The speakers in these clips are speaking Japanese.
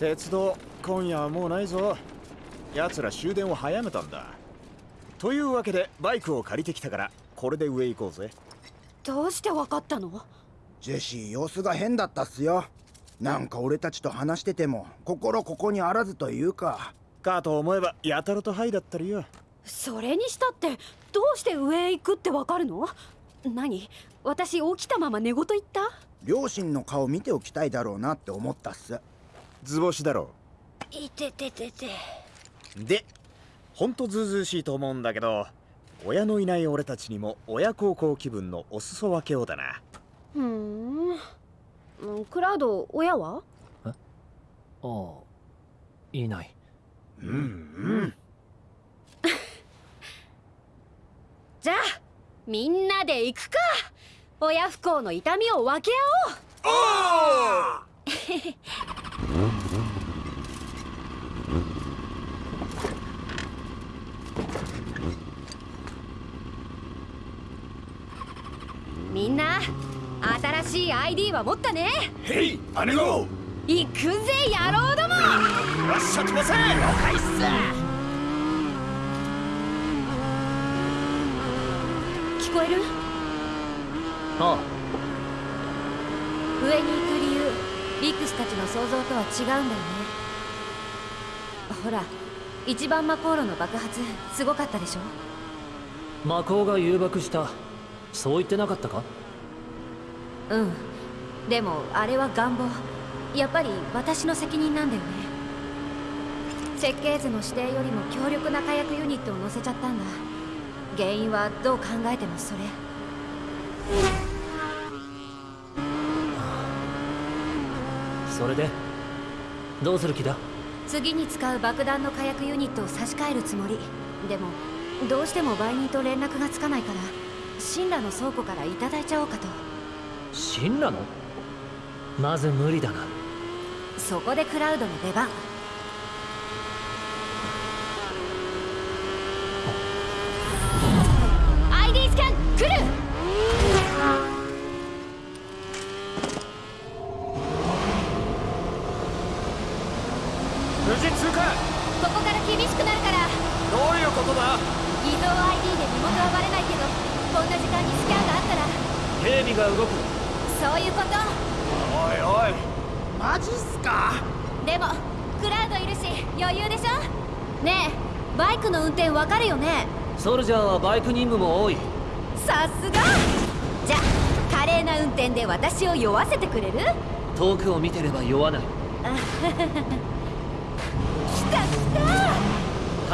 鉄道今夜はもうないぞ。奴ら終電を早めたんだ。というわけでバイクを借りてきたからこれで上行こうぜ。どうしてわかったの？ジェシー様子が変だったっすよ。なんか俺たちと話してても心ここにあらずというか。かと思えばやたらとハイだったりよ。それにしたってどうして上へ行くってわかるの？何？私起きたまま寝言言った？両親の顔見ておきたいだろうなって思ったっす図星だろいてててて。うでほんとずうずうしいと思うんだけど親のいない俺たちにも親孝行気分のお裾分けをだな。ふん。クラウド親は？ああいない。うんうん。じゃあみんなで行くか。親不幸の痛みを分け合おう みんな新しい ID は持ったね。へい姉子。行くぜ野郎ども。よっしゃ飛ばせ了解っす聞こえる？あ。上に行く理由リックスたちの想像とは違うんだよね。ほら一番魔航路の爆発すごかったでしょ？あ魔法が誘爆した。そう言ってなかったか？うん。でもあれは願望。やっぱり私の責任なんだよね。設計図の指定よりも強力な火薬ユニットを乗せちゃったんだ。原因はどう考えてもそれそれで？どうする気だ？次に使う爆弾の火薬ユニットを差し替えるつもり。でもどうしても売人と連絡がつかないから神羅の倉庫からいただいちゃおうかと。神羅の？まず無理だな。そこでクラウドの出番アイディスキャン来る無事通過ここから厳しくなるからどういうことだ偽造 ID で身元はバレないけどこんな時間にスキャンがあったら警備が動くそういうことおいおいマジっすかでもクラウドいるし余裕でしょねえバイクの運転わかるよね？ソルジャーはバイク任務も多い。さすが！じゃあ華麗な運転で私を酔わせてくれる？遠くを見てれば酔わない。来た来た！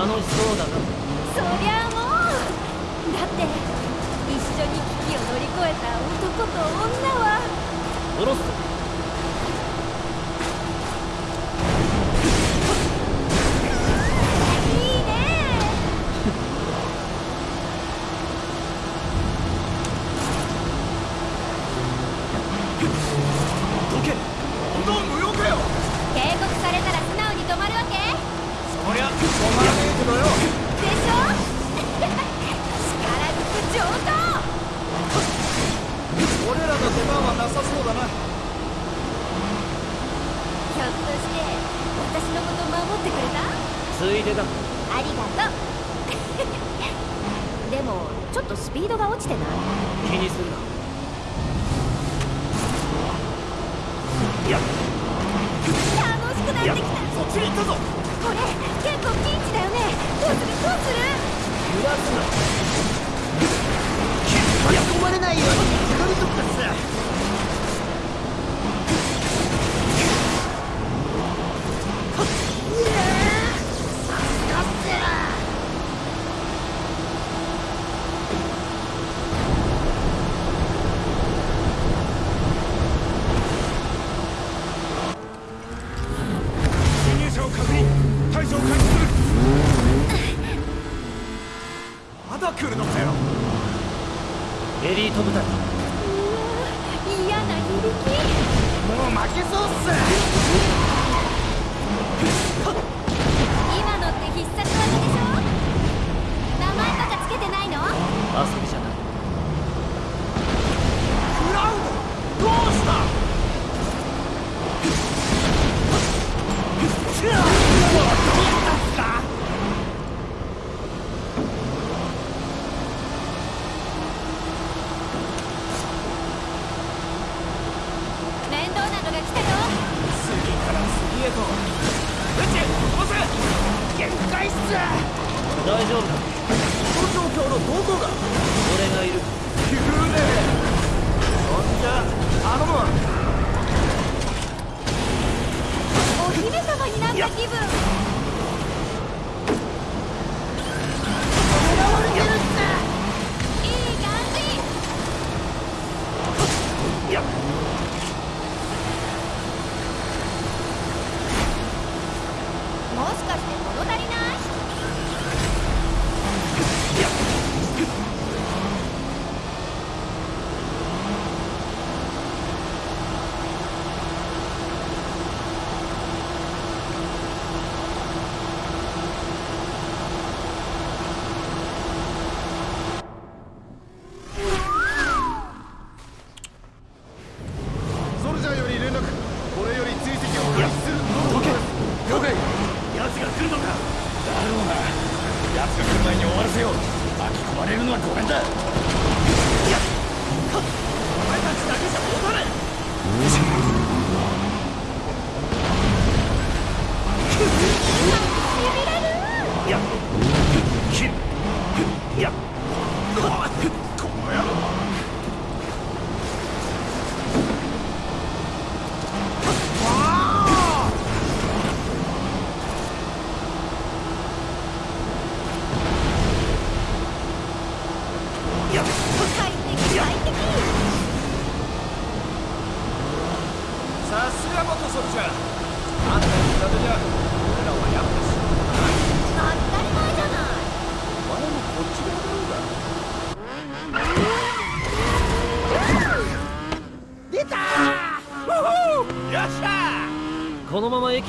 楽しそうだな。そりゃもう！だって一緒に危機を乗り越えた男と女は。下ろす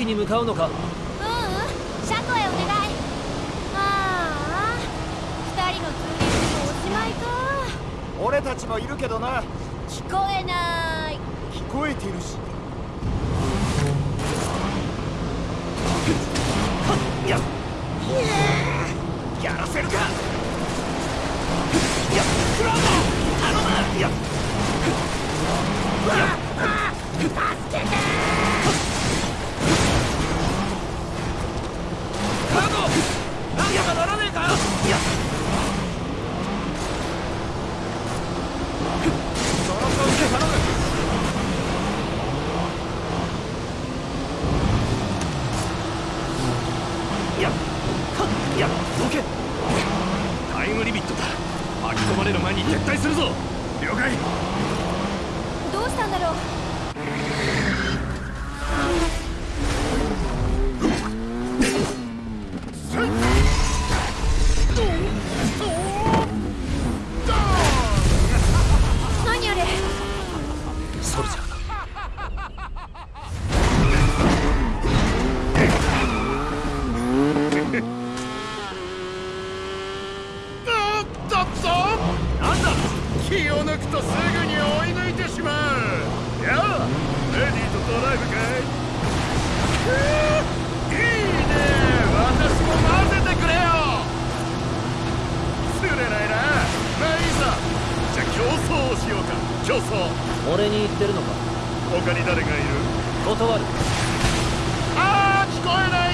に向かうのか。気を抜くとすぐに追い抜いてしまうやあレディーとドライブかいいいね私も混ぜてくれよ釣れないなまあいいさじゃ競争をしようか競争俺に言ってるのか？他に誰がいる？断る。ああ聞こえない。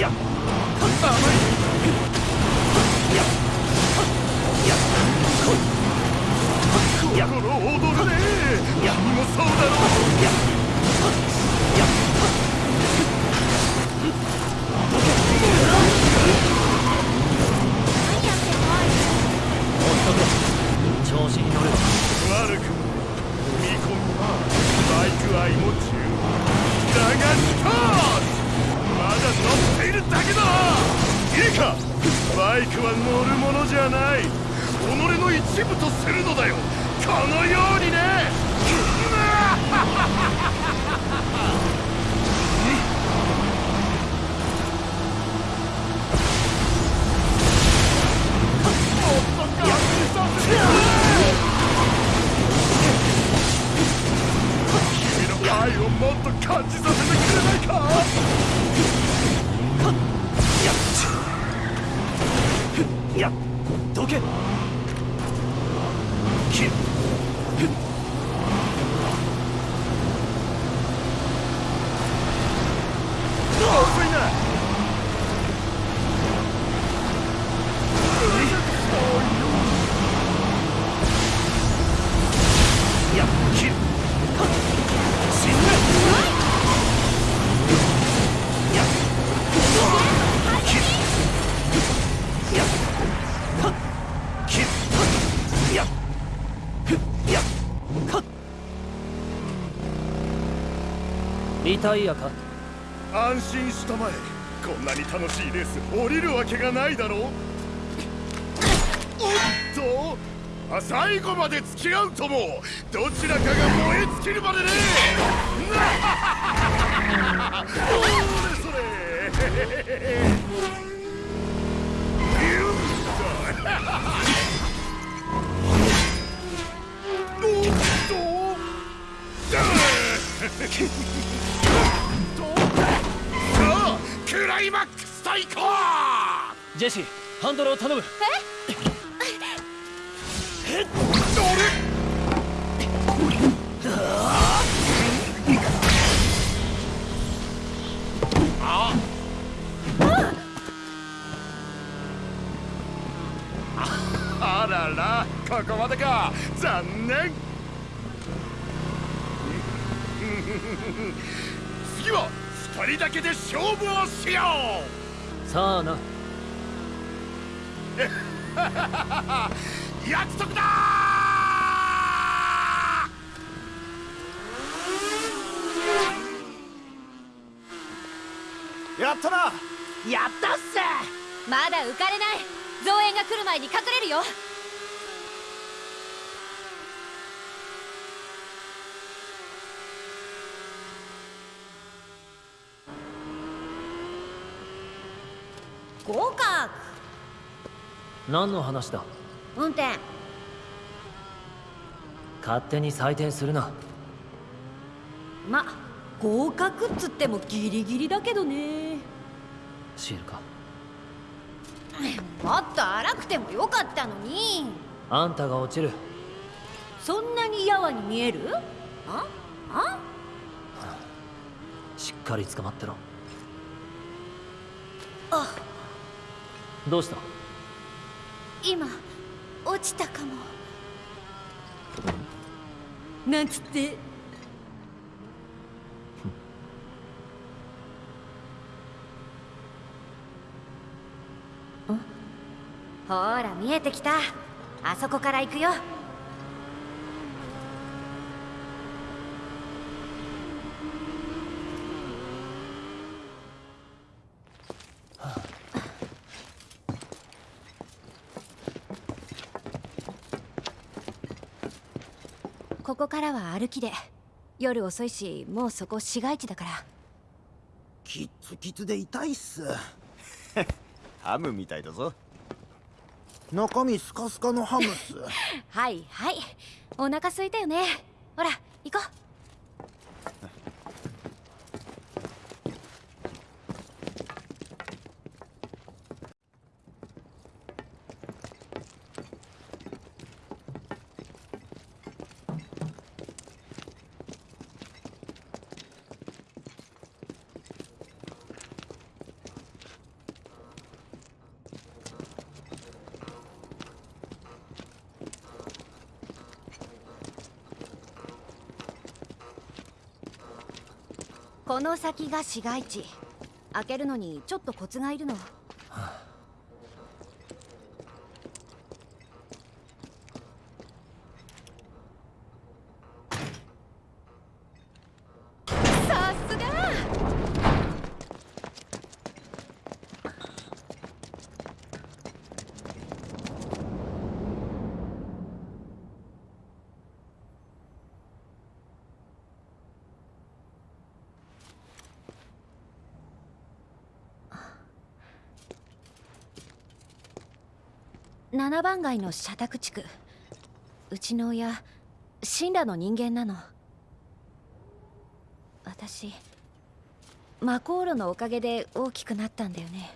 Yeah. ねだろうやや調子に乗悪くも込みはバイク愛も十分だがスまだ乗っているだけだバイクは乗るものじゃない。己の一部とするのだよ。このようにね。っやっどけ。きタイヤか。安心したまえ。こんなに楽しいレース降りるわけがないだろう。おっと！最後まで付き合うとも。どちらかが燃え尽きるまでね。それそれ。クライマックス対抗ジェシーハンドルを頼む。あららここまでか。残念。次は二人だけで勝負をしよさあな。う 約束だやったな！やったっせまだ浮かれない。増援が来る前に隠れるよ合格。何の話だ？運転。勝手に採点するな。ま合格っつってもギリギリだけどね。シールか？もっと荒くてもよかったのに。あんたが落ちる。そんなにやわに見える？あ？あ？しっかり捕まってろ。あどうした？今落ちたかも。なんつってほら見えてきた。あそこから行くよここからは歩きで。夜遅いしもうそこ市街地だから。キッツキツで痛いっす。ハムみたいだぞ。中身スカスカのハムっす。はいはい。お腹空いたよね。ほら行こうこの先が市街地。開けるのにちょっとコツがいるの。7番街の社宅地区。うちの親神羅の人間なの。私マコー路のおかげで大きくなったんだよね。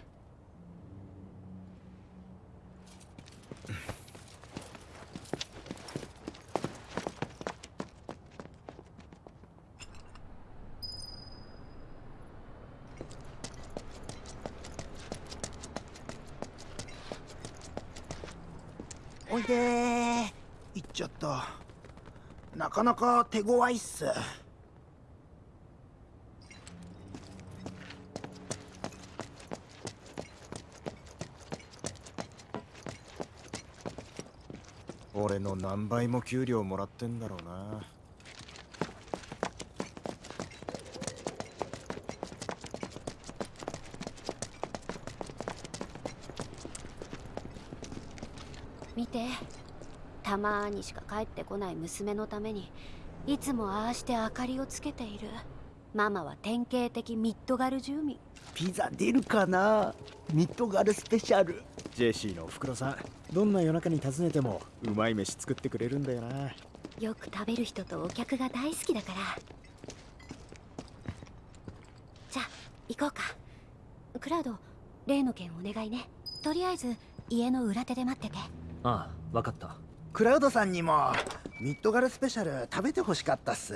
でー。行っちゃった。なかなか手強いっす。俺の何倍も給料もらってんだろうな見てたまにしか帰ってこない娘のためにいつもああして明かりをつけている。ママは典型的ミッドガル住民。ピザ出るかな？ミッドガルスペシャル。ジェシーのおふくろさんどんな夜中に訪ねてもうまい飯作ってくれるんだよな。よく食べる人とお客が大好きだから。じゃあ行こうか。クラウド例の件お願いね。とりあえず家の裏手で待ってて。ああ分かったクラウドさんにもミッドガルスペシャル食べてほしかったっす。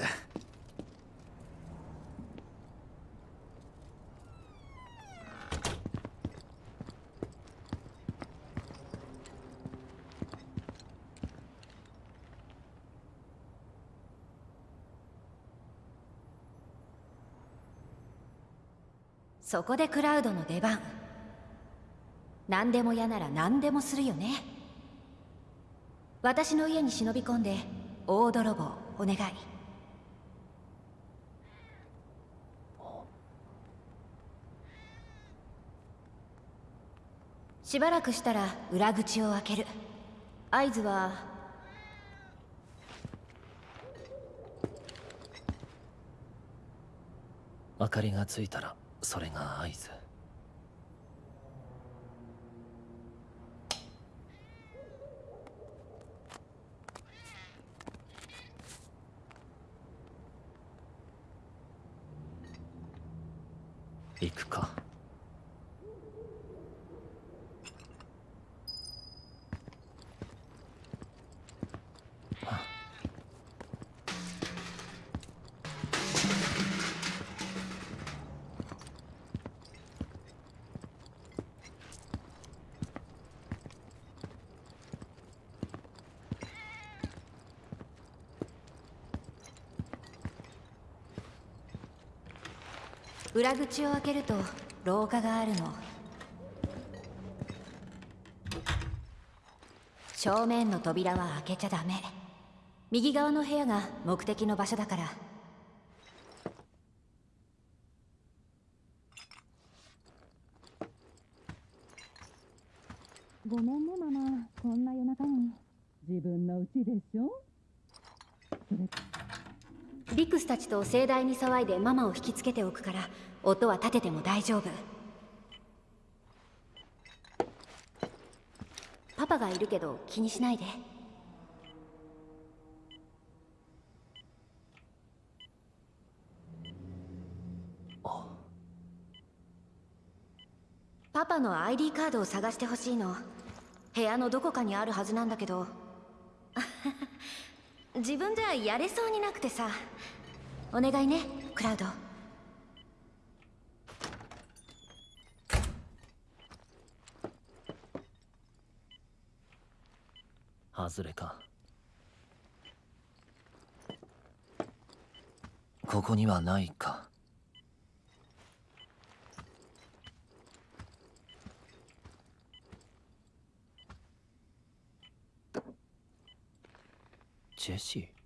そこでクラウドの出番。何でも嫌なら何でもするよね。私の家に忍び込んで大泥棒お願い。しばらくしたら裏口を開ける。合図は明かりがついたらそれが合図行くか裏口を開けると廊下があるの。正面の扉は開けちゃダメ。右側の部屋が目的の場所だからごめんねママこんな夜中に自分の家でしょビクスたちと盛大に騒いでママを引きつけておくから音は立てても大丈夫。パパがいるけど気にしないで。パパの ID カードを探してほしいの。部屋のどこかにあるはずなんだけど。自分じゃやれそうになくてさお願いねクラウド。外れか。ここにはないか。ジェシー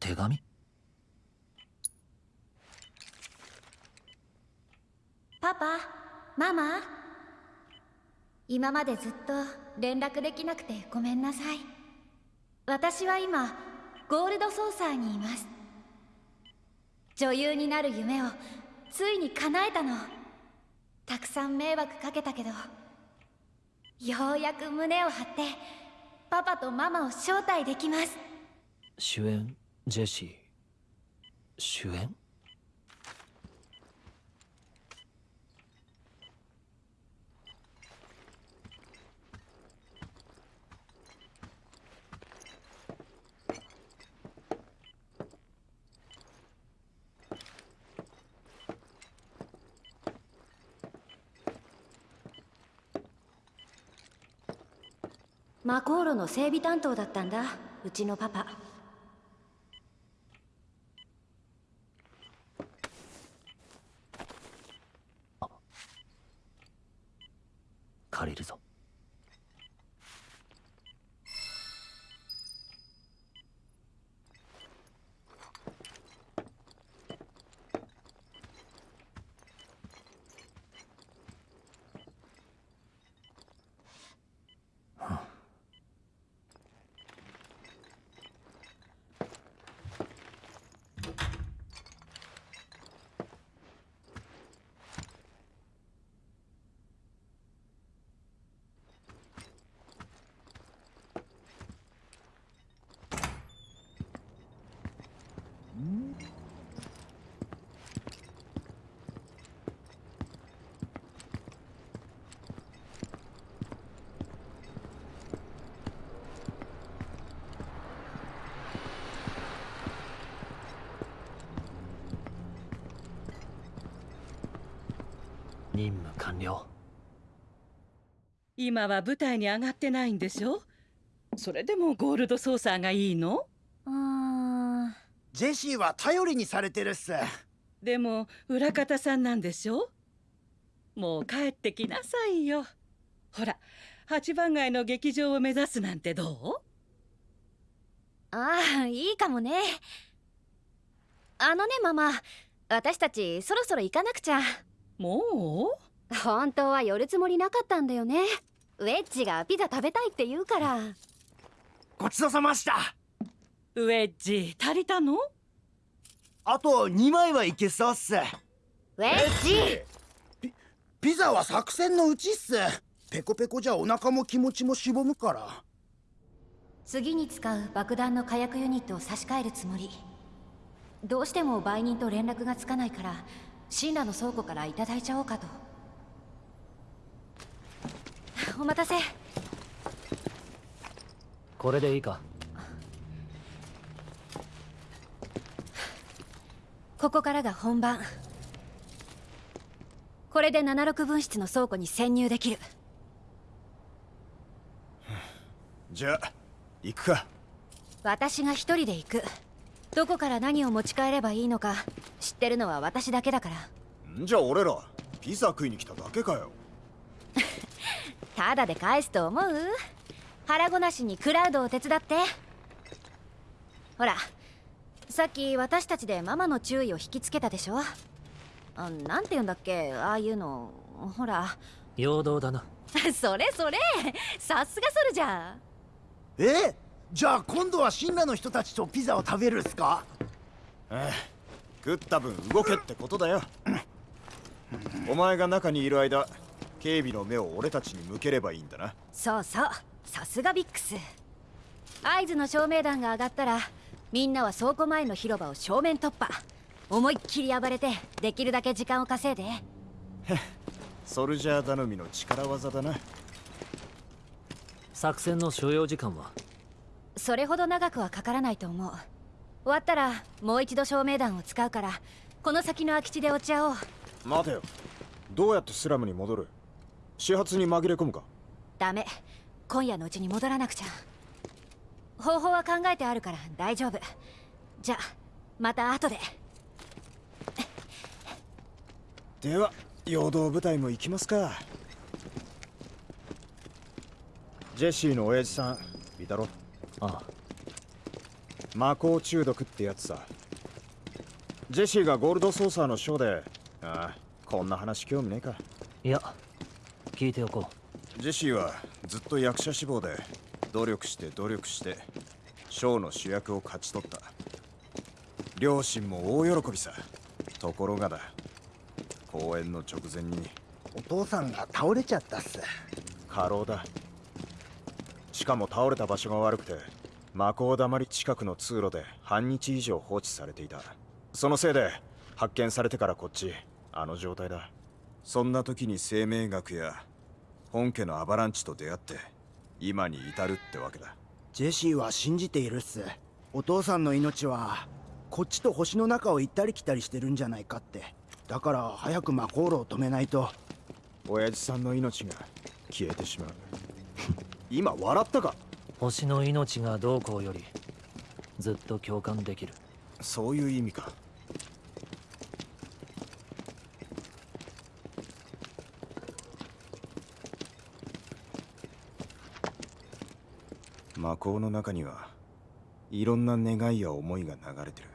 手紙パパママ今までずっと連絡できなくてごめんなさい。私は今ゴールドソーサーにいます。女優になる夢をついに叶えたの。たくさん迷惑かけたけどようやく胸を張ってパパとママを招待できます。主演ジェシー。主演？魔航路の整備担当だったんだうちのパパ借りるぞ任務完了。今は舞台に上がってないんでしょ？それでもゴールドソーサーがいいの？うー。んジェシーは頼りにされてるっす。でも裏方さんなんでしょ？もう帰ってきなさいよ。ほら八番街の劇場を目指すなんてどああいいかもね。あのねママ。私たちそろそろ行かなくちゃう？も本当は寄るつもりなかったんだよね。ウェッジがピザ食べたいって言うから。ごちそうさました。うウェッジ足りたの？あと2枚はいけそうっす。ウェッジ。ピザは作戦のうちっす。ペコペコじゃお腹も気持ちもしぼむから。次に使う爆弾の火薬ユニットを差し替えるつもり。どうしても売人と連絡がつかないからシンラの倉庫からいただいちゃおうかと。お待たせ。これでいいか？ここからが本番。これで76分室の倉庫に潜入できる。じゃあ行くか。私が一人で行く。どこから何を持ち帰ればいいのか知ってるのは私だけだから。んじゃあ俺らピザ食いに来ただけかよ。ただで返すと思う？腹ごなしにクラウドを手伝って。ほらさっき私たちでママの注意を引きつけたでしょ？あなんて言うんだっけ？ああいうの。ほら。陽動だな。それそれ。さすがソルジャー。え？じゃあ今度は神羅の人たちとピザを食べるっすか？ええ食った分動けってことだよ。お前が中にいる間警備の目を俺たちに向ければいいんだな。そうそう。さすがビックス。合図の照明弾が上がったらみんなは倉庫前の広場を正面突破。思いっきり暴れてできるだけ時間を稼いで。ソルジャー頼みの力技だな。作戦の所要時間は？それほど長くはかからないと思う終わったらもう一度照明弾を使うからこの先の空き地で落ち合おう。待てよ。どうやってスラムに戻る？始発に紛れ込むか。ダメ。今夜のうちに戻らなくちゃ。方法は考えてあるから大丈夫。じゃあまた後で。では陽動部隊も行きますか。ジェシーの親父さんいたろああ魔法中毒ってやつさ。ジェシーがゴールドソーサーのショーで。ああこんな話興味ねえか。いや聞いておこジェシーはずっと役者志望で努力して努力してショーの主役を勝ち取った。両親も大喜びさ。ところがだ。公演の直前にお父さんが倒れちゃったっす。過労だ。しかも倒れた場所が悪くて魔法だまり近くの通路で半日以上放置されていた。そのせいで発見されてからこっちあの状態だ。そんな時に生命学や本家のアバランチと出会って今に至るってわけだ。ジェシーは信じているっす。お父さんの命はこっちと星の中を行ったり来たりしてるんじゃないかって。だから早く魔法炉を止めないと。親父さんの命が消えてしまう。今笑ったか？星の命がどうこうよりずっと共感できる。そういう意味か。魔法の中にはいろんな願いや思いが流れてる。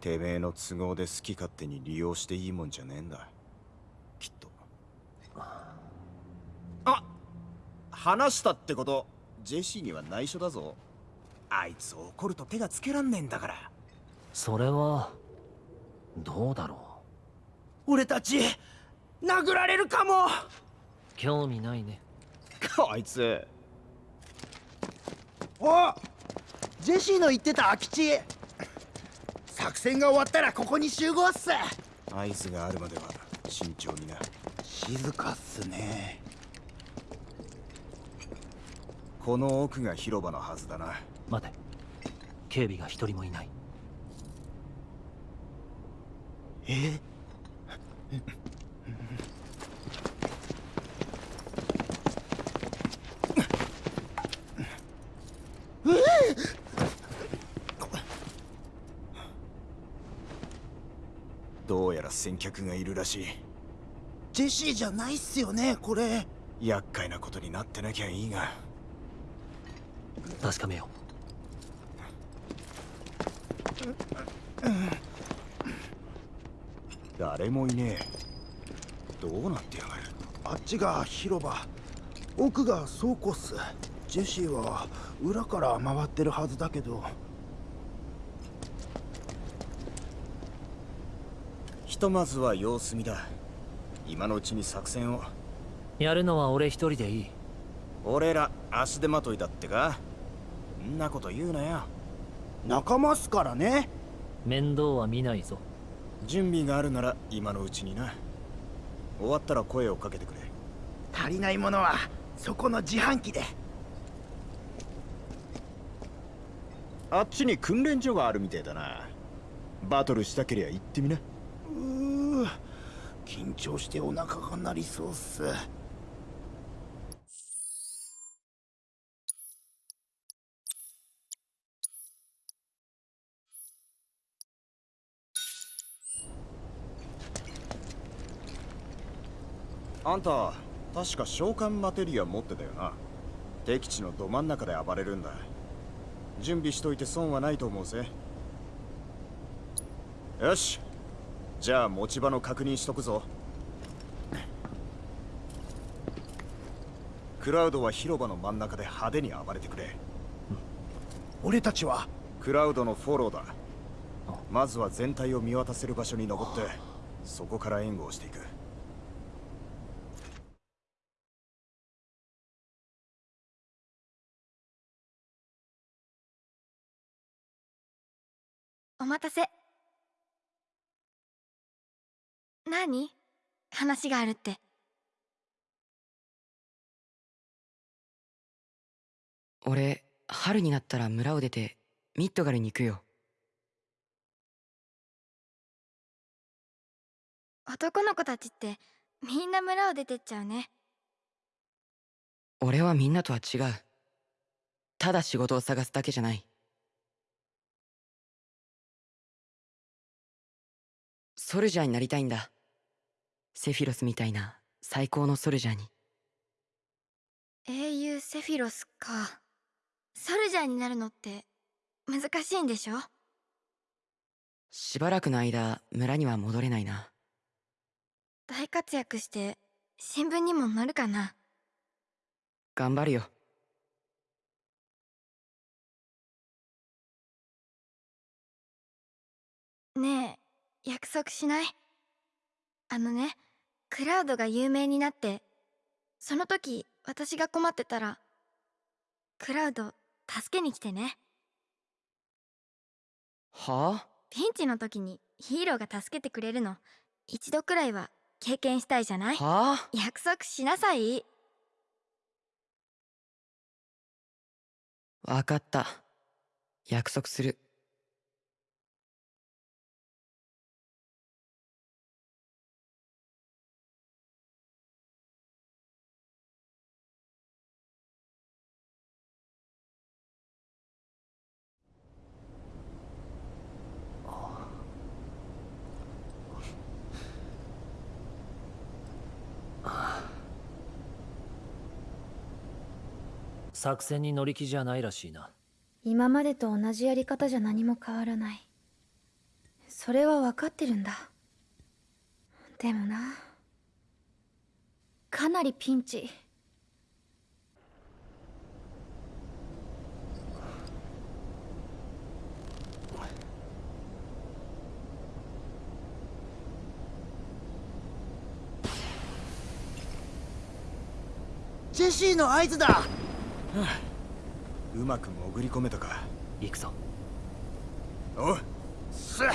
てめえの都合で好き勝手に利用していいもんじゃねえんだ。きっと。あ話したってことジェシーには内緒だぞ。あいつ怒ると手がつけらんねえんだから。それはどうだろ俺たち殴られるかも！う興味ないね。こいつ。おジェシーの言ってた空き地。作戦が終わったらここに集合っす。合図があるまでは慎重にな。静かっすねこの奥が広場のはずだな。待て。警備が一人もいない。え？どうやら先客がいるらしい。ジェシーじゃないっすよねこれ。厄介なことになってなきゃいいが確かめよ誰もいねえ。どうなってやがる。あっちが広場奥が倉庫っす。ジェシーは裏から回ってるはずだけど。ひとまずは様子見だ。今のうちに作戦を。うやるのは俺一人でいい。俺ら足手まといだってかんなこと言うなよ。仲間っすからね。面倒は見ないぞ。準備があるなら今のうちにな。終わったら声をかけてくれ。足りないものはそこの自販機で。あっちに訓練所があるみてえだな。バトルしたけりゃ行ってみな。うー緊張してお腹が鳴りそうっすあんた確か召喚マテリア持ってたよな。敵地のど真ん中で暴れるんだ。準備しといて損はないと思うぜ。よし。じゃあ持ち場の確認しとくぞ。クラウドは広場の真ん中で派手に暴れてくれ。俺たちは？クラウドのフォローだ。まずは全体を見渡せる場所に登ってそこから援護をしていく待たせ。何？話があるって。俺春になったら村を出てミッドガルに行くよ。男の子たちってみんな村を出てっちゃうね。俺はみんなとは違う。ただ仕事を探すだけじゃないソルジャーになりたいんだ。セフィロスみたいな最高のソルジャーに。英雄セフィロスか。ソルジャーになるのって難しいんでしょ？しばらくの間村には戻れないな。大活躍して新聞にもなるかな？頑張るよ。ね約束しない。あのねクラウドが有名になってその時私が困ってたらクラウド助けに来てね。はあ？ピンチの時にヒーローが助けてくれるの。一度くらいは経験したいじゃない？はあ？約束しなさい？わかった。約束する作戦に乗り気じゃないらしいな。今までと同じやり方じゃ何も変わらない。それは分かってるんだ。でもな。かなりピンチ。ジェシーの合図だうまく潜り込めたか。行くぞ。おうすっ。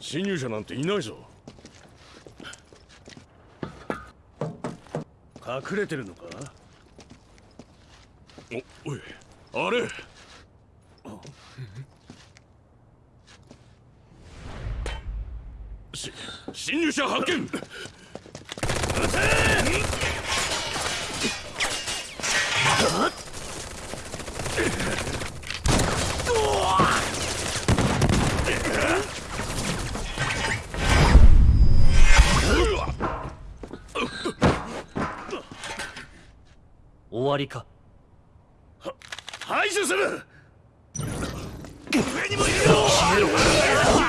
侵入者なんていないぞ。隠れてるのか？おいあれ。し侵入者発見。撃終わりか。排除する。上にもいるよ侵入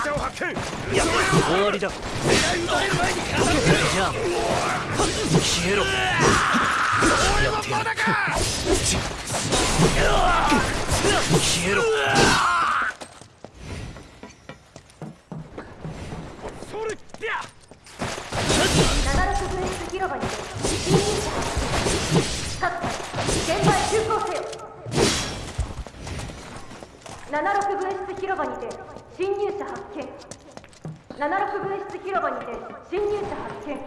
者を発見終わりだ。じゃあ消えろ消えろ76分室広場にて侵入者発見。76分室広場にて侵入者発見。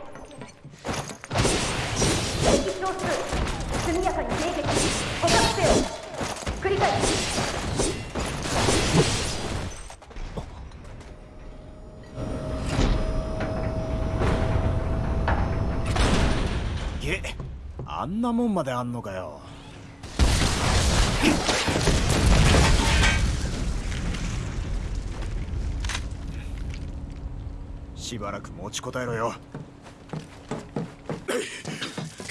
敵少数速やかに迎撃。捕獲せよ。繰り返す。げあんなもんまであんのかよ。しばらく持ちこたえろよ。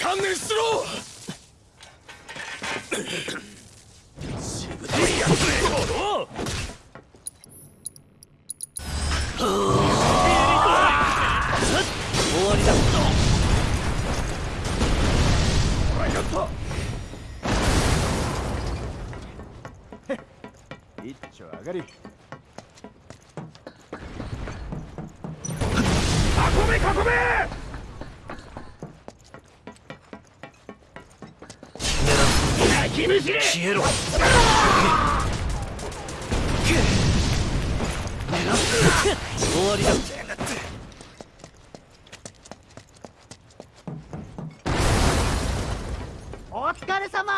観念しろ！しぶといやつめおう終わりだ。やった一丁上がり囲め囲め焼き飯消えろ終わりだお疲れ様。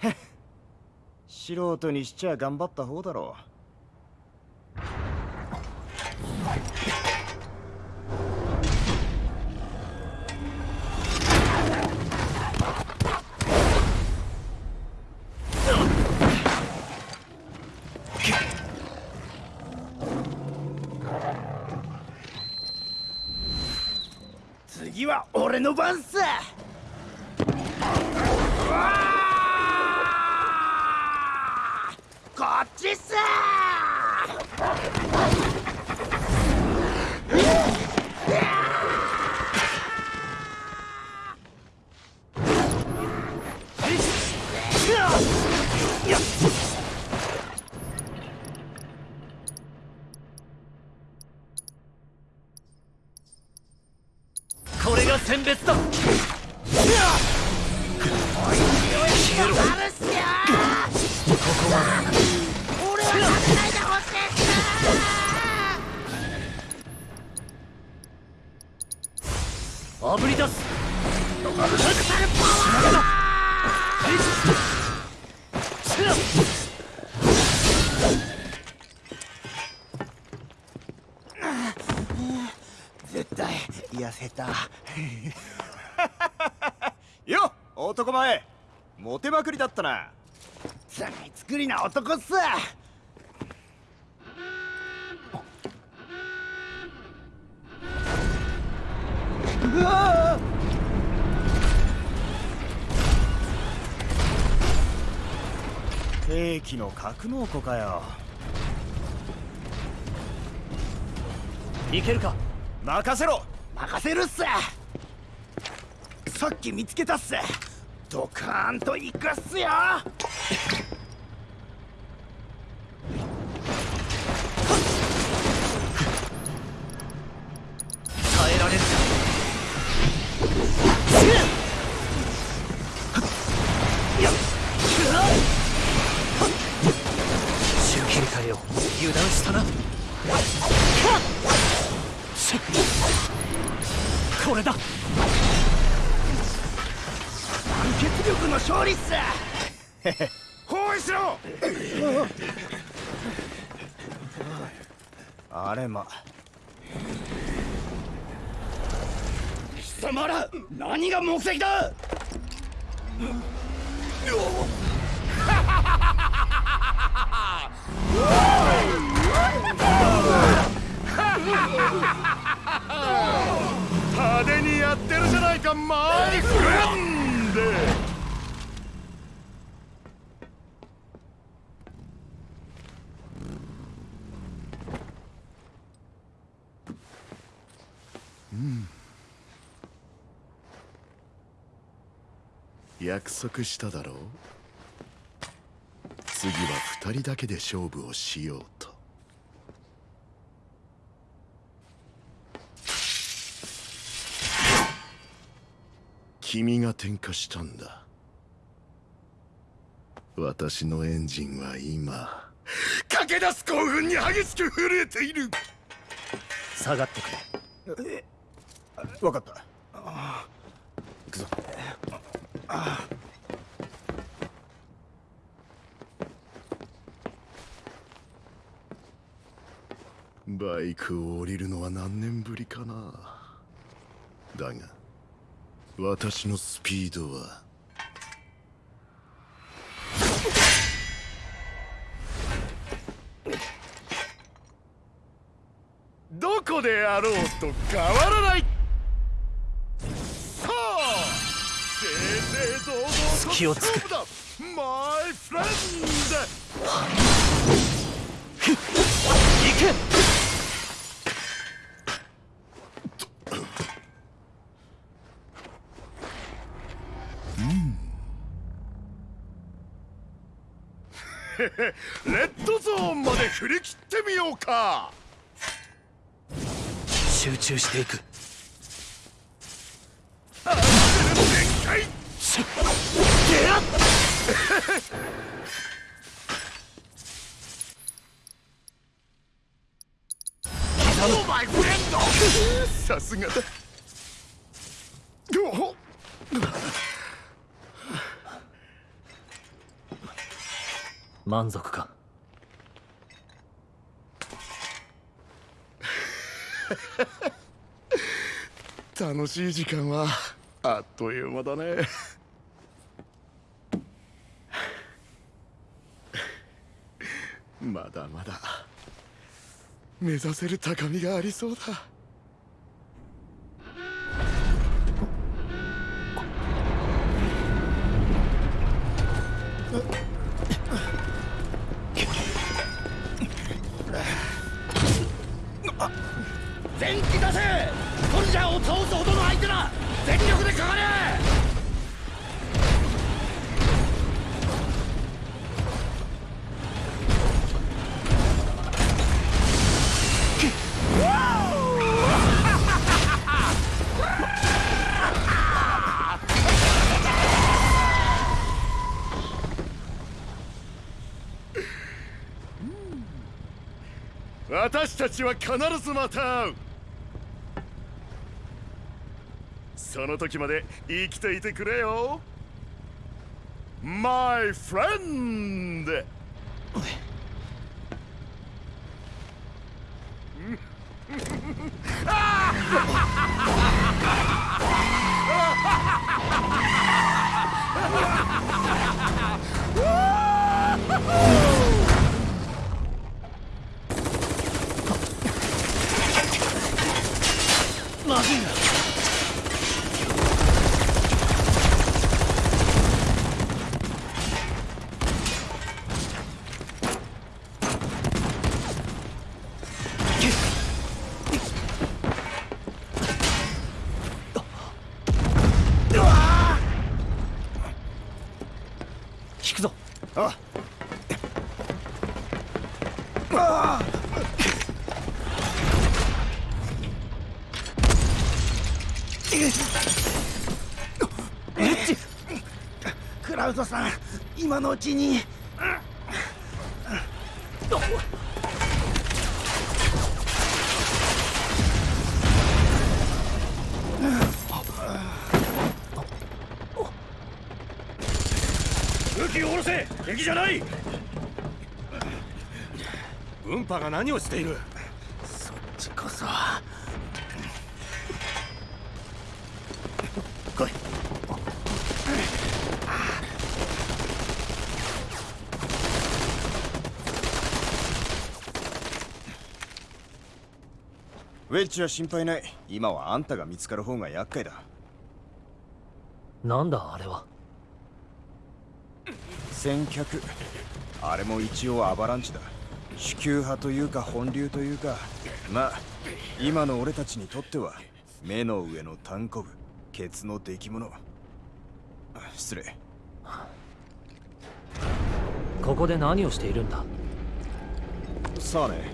素人にしちゃ頑張った方だろう。次は俺の番さ。まくりだったな。さい作りな男っす。うわ兵器の格納庫かよ。いけるか？任せろ。任せるっす。さっき見つけたっすドカーンといくっすよ。耐えられるか。周切り替えよ油断したなこれだ力の勝利っす。包囲しろ。あれま。貴様ら何が目的だ。派手にやってるじゃないかマイフレンド約束しただろう？次は二人だけで勝負をしようと。君が点火したんだ。私のエンジンは今。駆け出す興奮に激しく震えている。下がってくれ。分かった。行くぞバイクを降りるのは何年ぶりかな。だが私のスピードは。どこであろうと変わらない。隙をつくマイフレン行け。ドレッドゾーンまで振り切ってみようか。集中していく。全開おマイフレンドさすがだ満足か楽しい時間はあっという間だねまだまだ。目指せる高みがありそうだ。全気出せ。トルジャーを倒すほどの相手だ。全力でかかれ。私たちは必ずまた会うその時まで生きていてくれよ My friend! ま ずいクラウドさん今のうちに。武器を下ろせ！敵じゃない！運波が何をしているそっちこそ来いウェッジは心配ない。今はあんたが見つかる方が厄介だ。なんだあれは。先客。あれも一応アバランチだ。主級派というか本流というか。まあ今の俺たちにとっては目の上の単コブケツの出来物。あ失礼。ここで何をしているんだ？さあね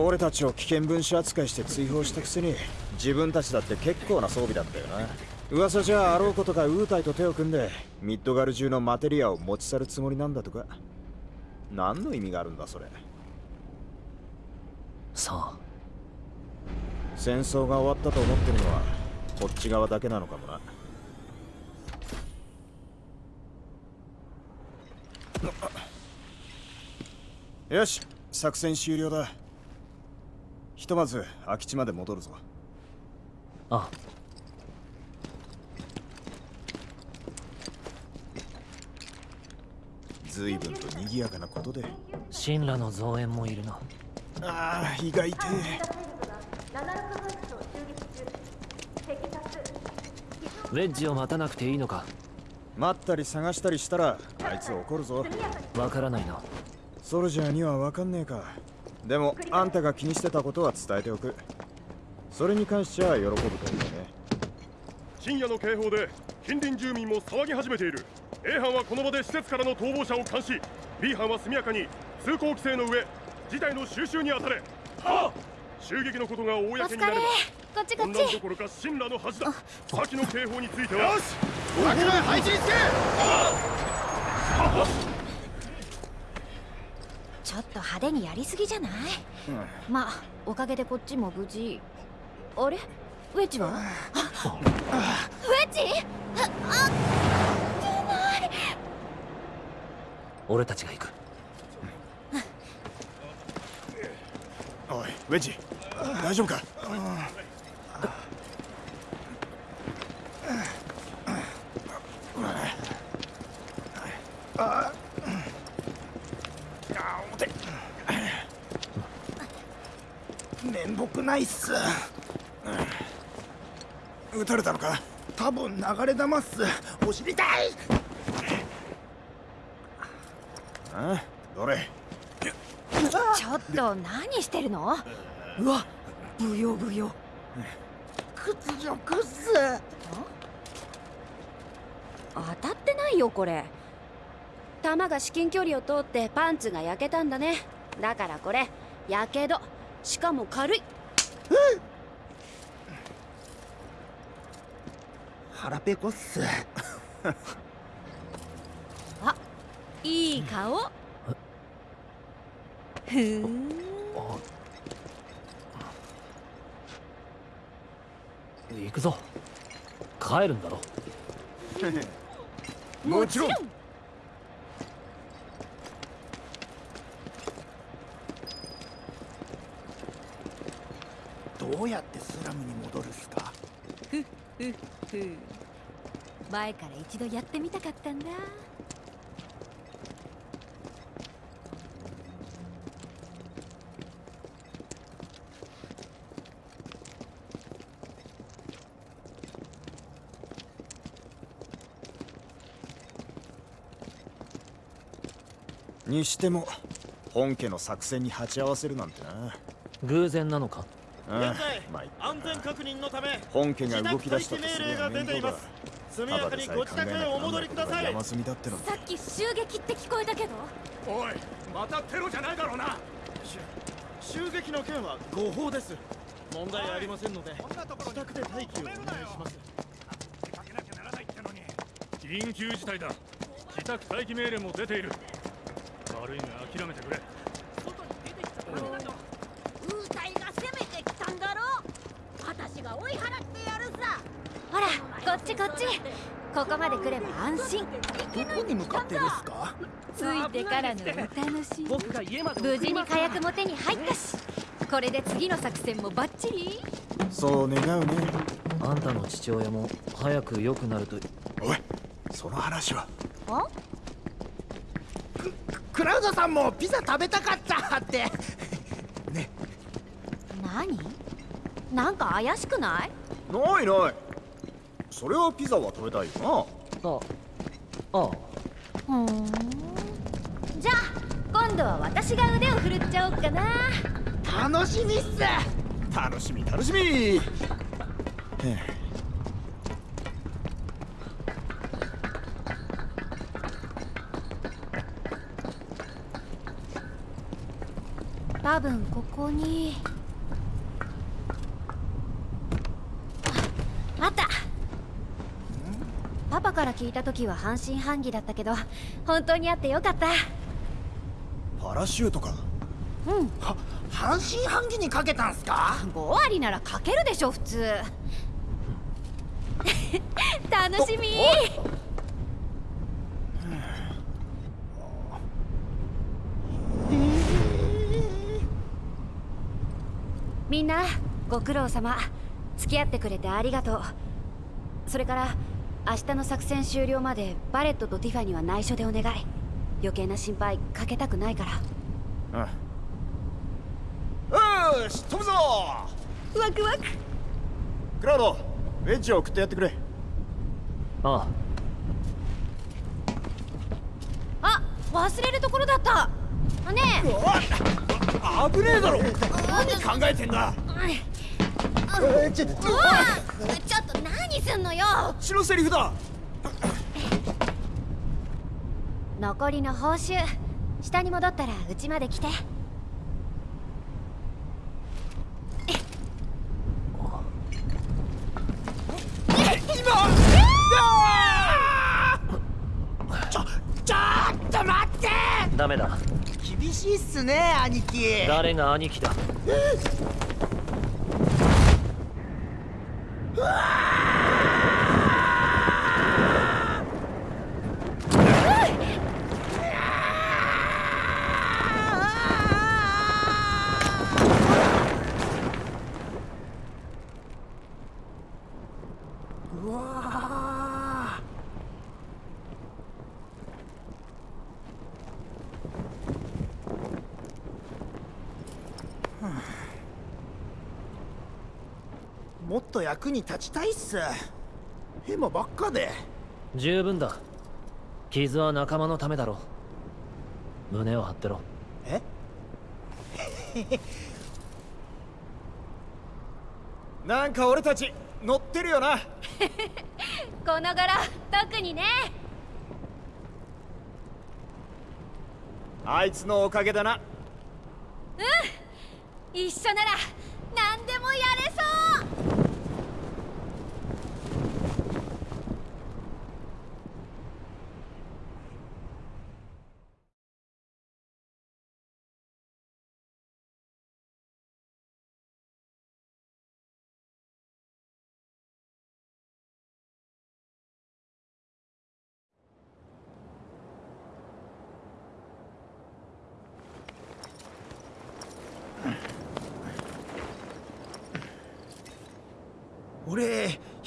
俺たちを危険分子扱いして追放したくせに自分たちだって結構な装備だったよな。噂じゃあろうことかウータイと手を組んでミッドガル中のマテリアを持ち去るつもりなんだとか。何の意味があるんだそれ。さあ戦争が終わったと思ってるのはこっち側だけなのかもな。よし作戦終了だひとまず空き地まで戻るぞ。あ。随分と賑やかなことで。神羅の増援もいるなああ意外てウェッジを待たなくていいのか。待ったり探したりしたらあいつ怒るぞ。わからないなソルジャーには分かんねえかでもあんたが気にしてたことは伝えておく。それに関しては喜ぶと思うね。深夜の警報で近隣住民も騒ぎ始めている。A 班はこの場で施設からの逃亡者を監視。B 班は速やかに通行規制の上事態の収拾に当たれ。は襲撃のことが公になればこっちこっ混乱どちころか神羅の恥だ。先の警報については。よし！桜配置につけと派手にやりすぎじゃない、まあおかげでこっちも無事。あれ？ウェッジは？あウェッジ？あない俺たちが行くおいウェッジ大丈夫か面目ないっす撃たれたのか？多分流れ弾っす。お尻痛い！あどれ？ちょっと何してるの？うわブヨブヨ。屈辱っす。当たってないよこれ。弾が至近距離を通ってパンツが焼けたんだね。だからこれやけど。しかも軽い腹ペコっす。あいい顔。ふーん。行くぞ。帰るんだろ もちろんどうやってスラムに戻るっすか？ふっふっふ前から一度やってみたかったんだ。にしても本家の作戦に鉢合わせるなんてな。偶然なのか？安全確認のため本家が動き出したと自す宅待機命令が出ています速やかにご自宅へお戻りください。山積みだってのに。さっき襲撃って聞こえたけど。おいまたテロじゃないだろうな。襲撃の件は誤報です。問題ありませんので自宅で待機をお願いします。緊急事態だ。自宅待機命令も出ている。悪いが諦めてくれウータイが攻めてきたんだろ私が追い払ってやるさほらこっちこっちここまで来れば安心。どこに向かってるっすか？ついてからのお楽しみ。僕が家まで無事に火薬も手に入ったし。これで次の作戦もバッチリ。そう願うね。あんたの父親も早く良くなるとおいその話は。あクラウドさんもピザ食べたかったって。何？なんか怪しくない？ないないそれはピザは食べたいよああ。ふーん。じゃあ今度は私が腕を振るっちゃおうかな。楽しみっす。な楽しみ楽しみ。へえ。多分ここにああったパパから聞いた時は半信半疑だったけど本当にあってよかった。パラシュートか？うん。半信半疑にかけたんすか？5割ならかけるでしょ普通。楽しみ。みんなご苦労様。付き合ってくれてありがとう。それから明日の作戦終了までバレットとティファには内緒でお願い。余計な心配かけたくないから。うんよし飛ぶぞ！ワクワク。クラウドウェッジを送ってやってくれ。ああ。忘れるところだった。ねえ。危ねえだろ。何考えてんだ。ちょっとうわちょっと何すんのよ。血のセリフだ。残りの報酬下に戻ったらうちまで来て。ちょちょっと待って。ダメだ。厳しいっすね兄貴。誰が兄貴だ うわーもっと役に立ちたいっす。ヘマばっかで。十分だ。傷は仲間のためだろ胸を張ってろ。え？なんか俺たち乗ってるよな。この頃特にね。あいつのおかげだな。うん。一緒なら何でもやれそう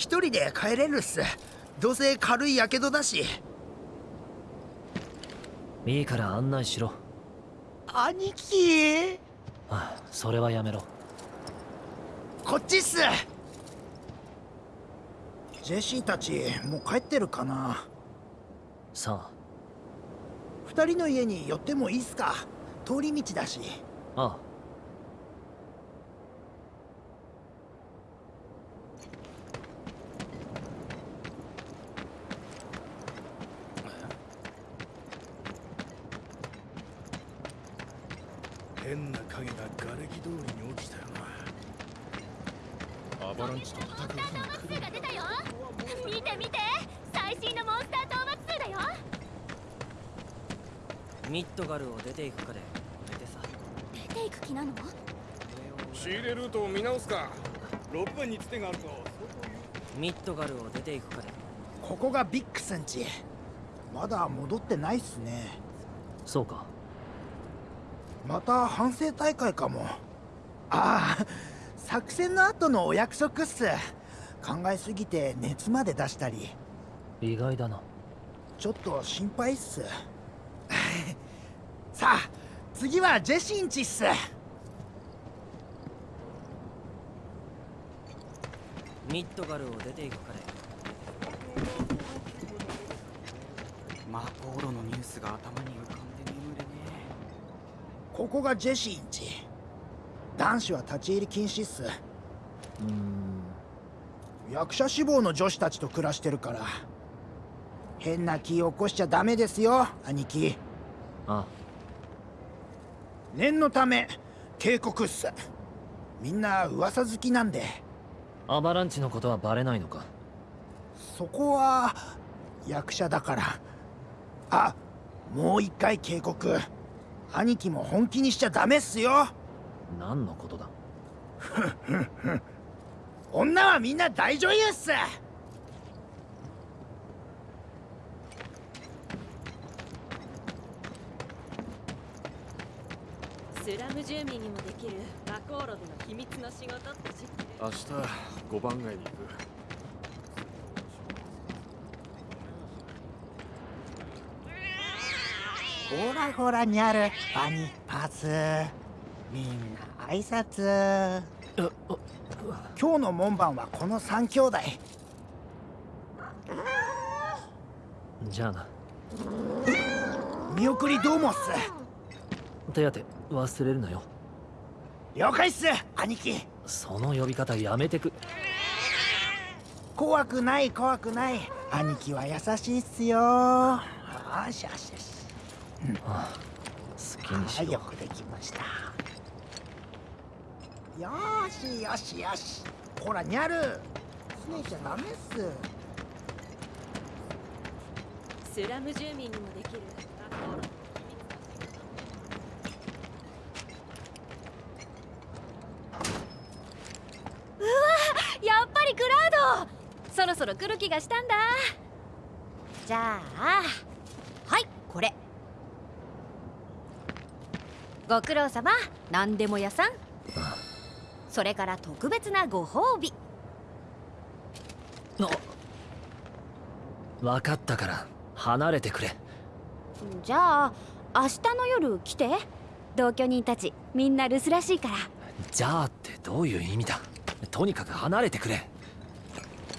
一人で帰れるっす。どうせ軽いやけどだし。いいから案内しろ。兄貴？ああそれはやめろ。こっちっす。ジェシーたちもう帰ってるかな？さ二人の家に寄ってもいいっすか？通り道だし。あああ変な影が瓦礫通りに起きたよな。アバランチと戦う日が来るが出たよ。見て見て。最新のモンスター討伐2だよ。ミッドガルを出ていくかで決めてさ。出ていく気なの？仕入れルートを見直すか。6分につてがあるとミッドガルを出ていくかで。ここがビックスんちまだ戻ってないっすね。そうかまた反省大会かも。ああ作戦の後のお約束っす。考えすぎて熱まで出したり。意外だな。ちょっと心配っす。さあ次はジェシンチっす。ミッドガルを出ていくかでマーコーロのニュースが頭に浮かここがジェシンチ男子は立ち入り禁止っす。うん。役者志望の女子たちと暮らしてるから。変な気起こしちゃダメですよ兄貴。あ。念のため警告っす。みんな噂好きなんで。アバランチのことはバレないのか？そこは役者だから。あもう一回警告兄貴も本気にしちゃダメっすよ。何のことだ？女はみんな大女優っす。スラム住民にもできるマコーロでの秘密の仕事って知ってる？明日五番街に行くほらほらにゃるバニパスみんな挨拶。今日の門番はこの三兄弟。じゃあな。見送りどうもっす。手当て忘れるなよ。了解っす兄貴。その呼び方やめてく。怖くない怖くない。兄貴は優しいっすよ。よしよしよしああ好きにしろはいよくできましたよーしよしよし。ほらにゃる。拗ねちゃダメっす。スラム住民にもできる。うわやっぱりクラウド。そろそろ来る気がしたんだ。じゃあはいこれご苦労様。何でも屋さん。それから特別なご褒美。分かったから離れてくれ。じゃあ明日の夜来て。同居人たちみんな留守らしいから。じゃあってどういう意味だ。とにかく離れてくれ。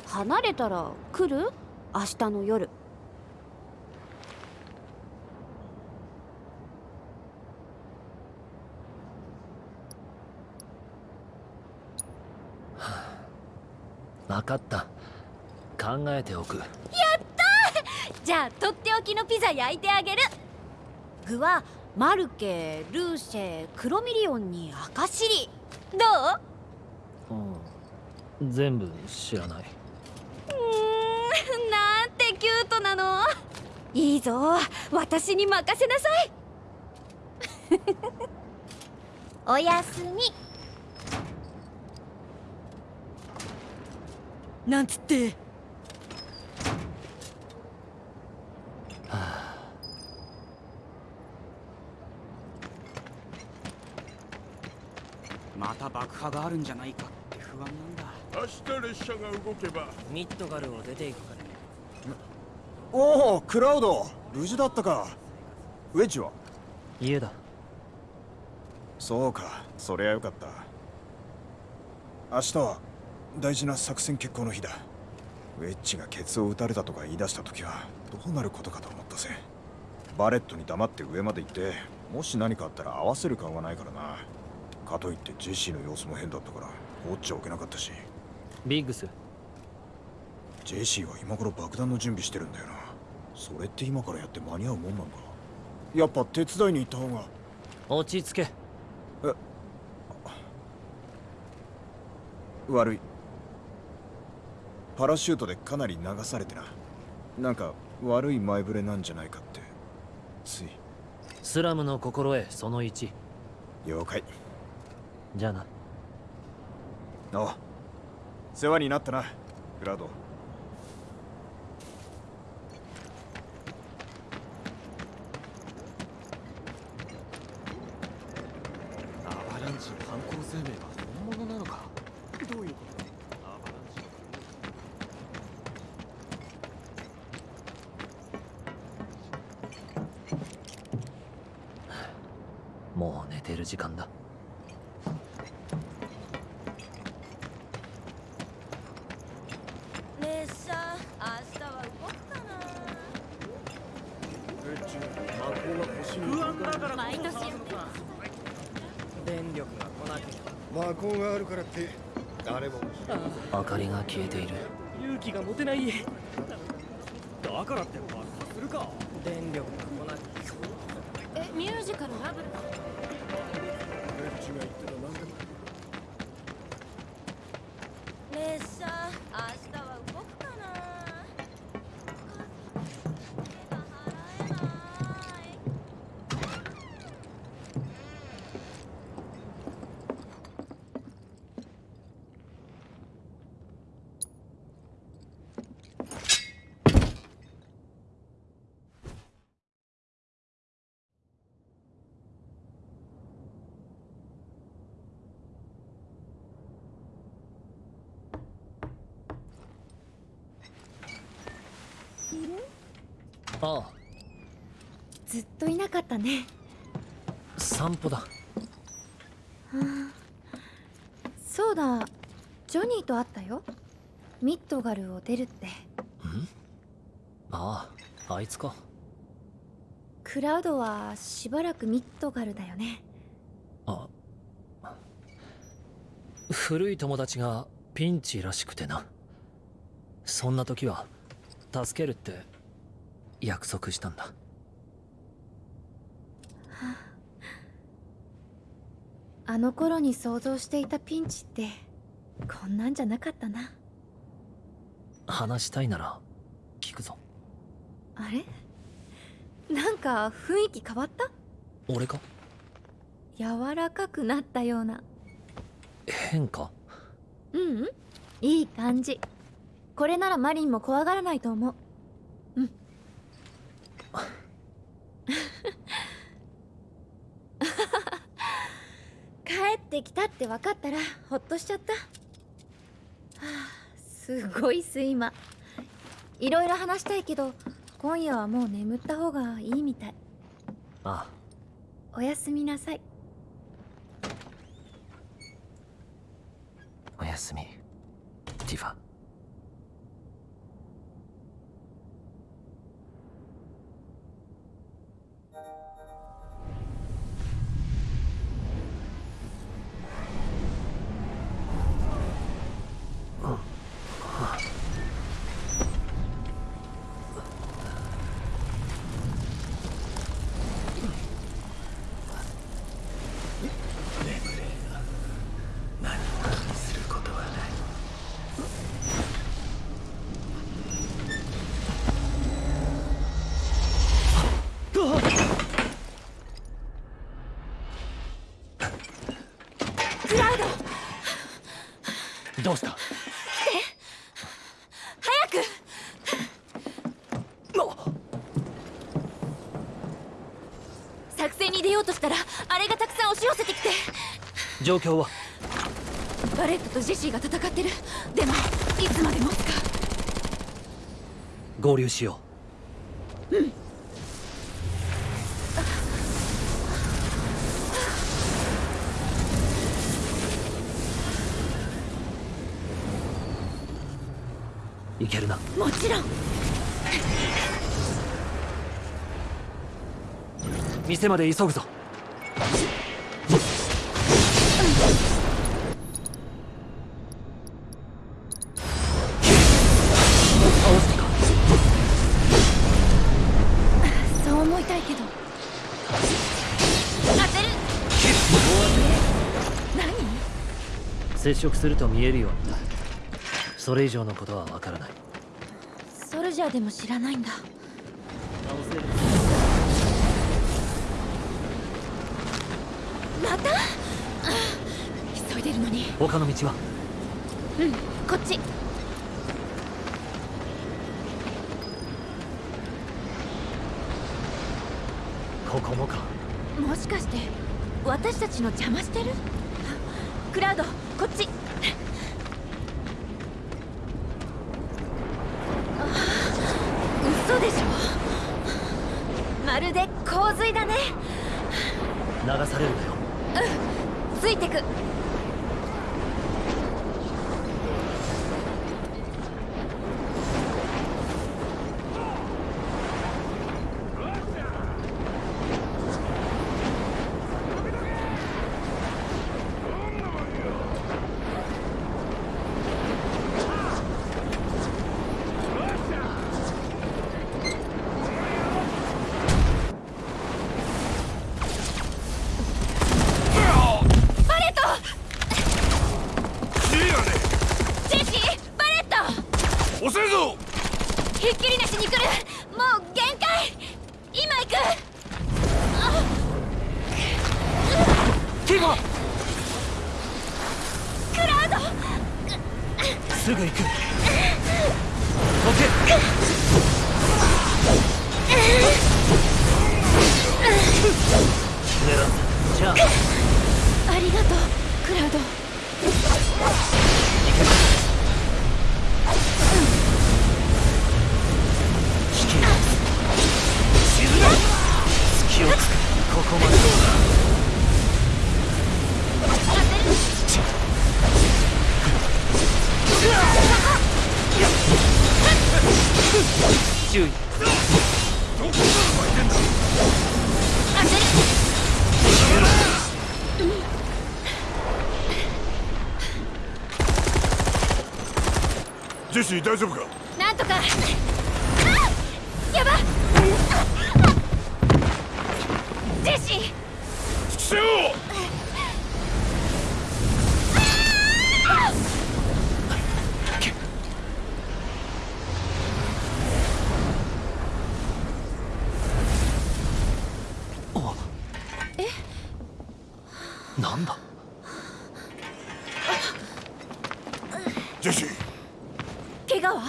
離れたら来る？明日の夜分かった。考えておく。やったー！じゃあとっておきのピザ焼いてあげる。具はマルケルーシェクロミリオンに赤シリ。どう？うん全部知らない。うーんなんてキュートなの。いいぞ。私に任せなさい。おやすみなんつって。また爆破があるんじゃないかって不番なんだ。明日列車が動けば。ミッドガルを出ていくからおおクラウド。無事だったか。ウェッジは？家だ。そうか。そりゃよかった。明日は？大事な作戦決行の日だ。ウェッジがケツを打たれたとか言い出した時はどうなることかと思ったぜ。バレットに黙って上まで行ってもし何かあったら合わせる顔がないからな。かといってジェシーの様子も変だったから放っちゃおけなかったし。ビッグス。ジェシーは今頃爆弾の準備してるんだよな。それって今からやって間に合うもんなのかやっぱ手伝いに行った方が。落ち着け。え悪いパラシュートでかなり流されてな。なんか悪い前触れなんじゃないかって。つい。スラムの心得その1了解。じゃあな。おう。世話になったなクラウドああ。ずっといなかったね。散歩だ。はあ。そうだ。ジョニーと会ったよ。ミッドガルを出るって。あああいつか。クラウドはしばらくミッドガルだよね。あ。古い友達がピンチらしくてな。そんな時は助けるって約束したんだ。あの頃に想像していたピンチってこんなんじゃなかったな。話したいなら聞くぞ。あれ？なんか雰囲気変わった？俺か？柔らかくなったような。変かううん。いい感じ。これならマリンも怖がらないと思ううん帰ってきたって分かったらほっとしちゃった、はあ、すごい睡魔いろいろ話したいけど今夜はもう眠った方がいいみたい。あ。おやすみなさい。おやすみ状況は？バレットとジェシーが戦ってる。でもいつまで持つか。合流しよう。んういけるな。もちろん。店まで急ぐぞ接触すると見えるようになる。それ以上のことはわからない。ソルジャーでも知らないんだ。また？急いでるのに。他の道は？うんこっち。ここもか。もしかして私たちの邪魔してる？クラウドこっち。嘘でしょ。まるで洪水だね。流されるなよ。シー大丈夫かなんとかあやばジェシー父よなんだジェシー怪我は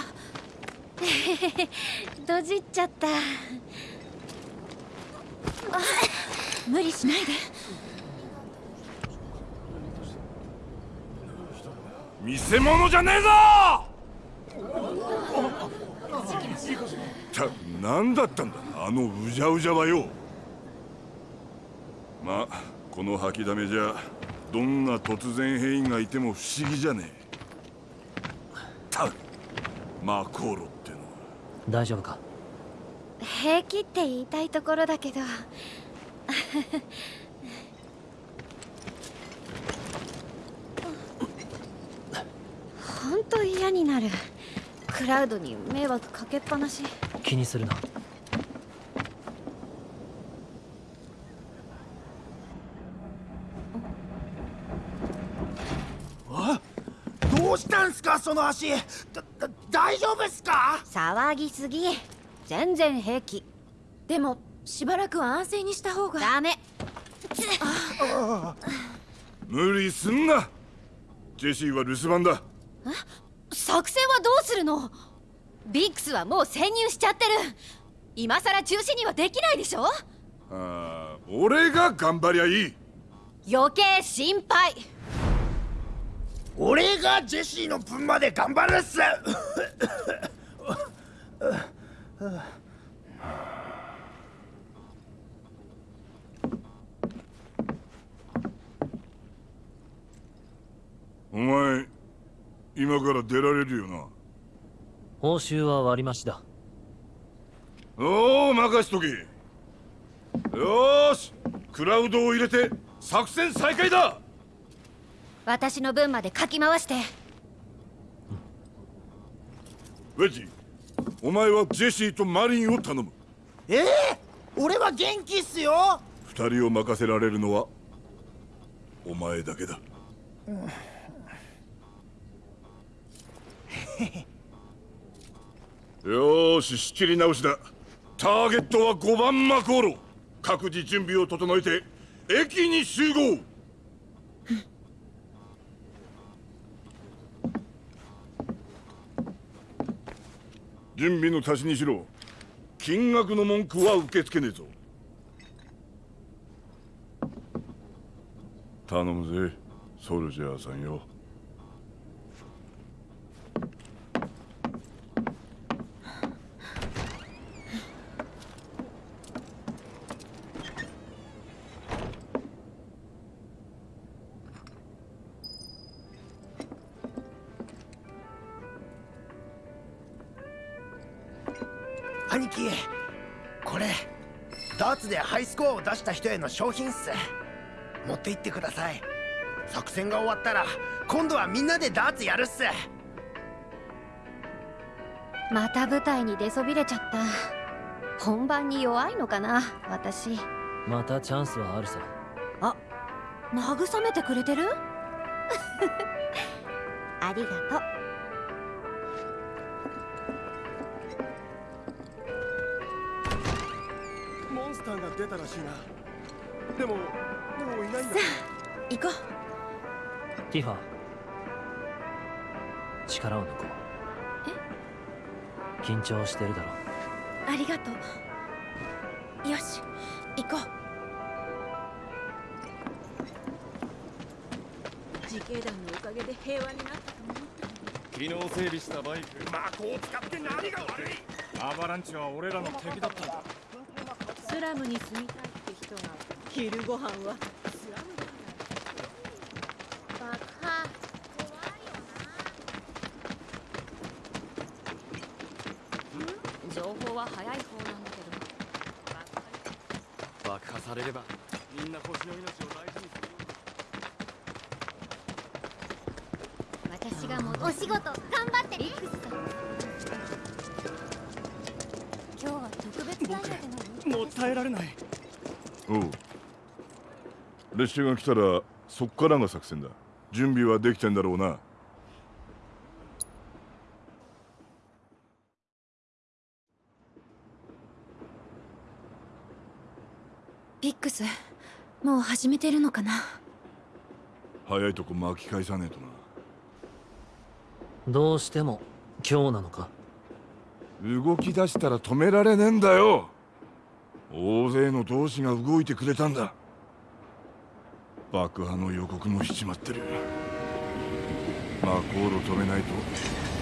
ドジっちゃったあ無理しないで見せ物じゃねえぞ！た何だったんだ？あのうじゃうじゃはよ。まあこの吐きだめじゃどんな突然変異がいても不思議じゃねえ。たマコーロってのは。大丈夫か？平気って言いたいところだけどほんと嫌になる。クラウドに迷惑かけっぱなし。気にするな。あどうしたんすかその足。だだ大丈夫っすか？騒ぎすぎ。全然平気。でもしばらくは安静にした方が。ダメ。無理すんな。ジェシーは留守番だ作戦はどうするの？ビックスはもう潜入しちゃってる。今さら中止にはできないでしょ？ああ俺が頑張りゃいい。余計心配。俺がジェシーの分まで頑張るっす。お前今から出られるよな。報酬は割り増しだ。おお任しとけ。よーしクラウドを入れて作戦再開だ。私の分までかき回して。ウェッジお前はジェシーとマリンを頼む。ええ俺は元気っすよ。二人を任せられるのはお前だけだ よし仕切り直しだ。ターゲットは5番マコーロ各自準備を整えて駅に集合。準備の足しにしろ。金額の文句は受け付けねえぞ。頼むぜソルジャーさんよ。出した人への商品っす。持って行ってください。作戦が終わったら今度はみんなでダーツやるっす。また舞台に出そびれちゃった。本番に弱いのかな私。またチャンスはあるさ。あ慰めてくれてる？ありがとうモンスターが出たらしいな。でももういないんだ行こティファ力を抜こう。緊張してるだろありがとう。よし行こう。自警団のおかげで平和になったと思った昨日整備したバイク魔法を使って何が悪い。アバランチは俺らの敵だったんだスラムに住みたいって人が昼ご飯はスラムだ爆破情報は早い方なんだけど。爆破されればみんな星の命を大事にする私が戻お仕事。列車が来たらそっからが作戦だ。準備はできてんだろうな。ピックスもう始めてるのかな？早いとこ巻き返さねえとな。どうしても今日なのか？動き出したら止められねえんだよ。大勢の同志が動いてくれたんだ爆破の予告もしちまってる。マコールを止めないと。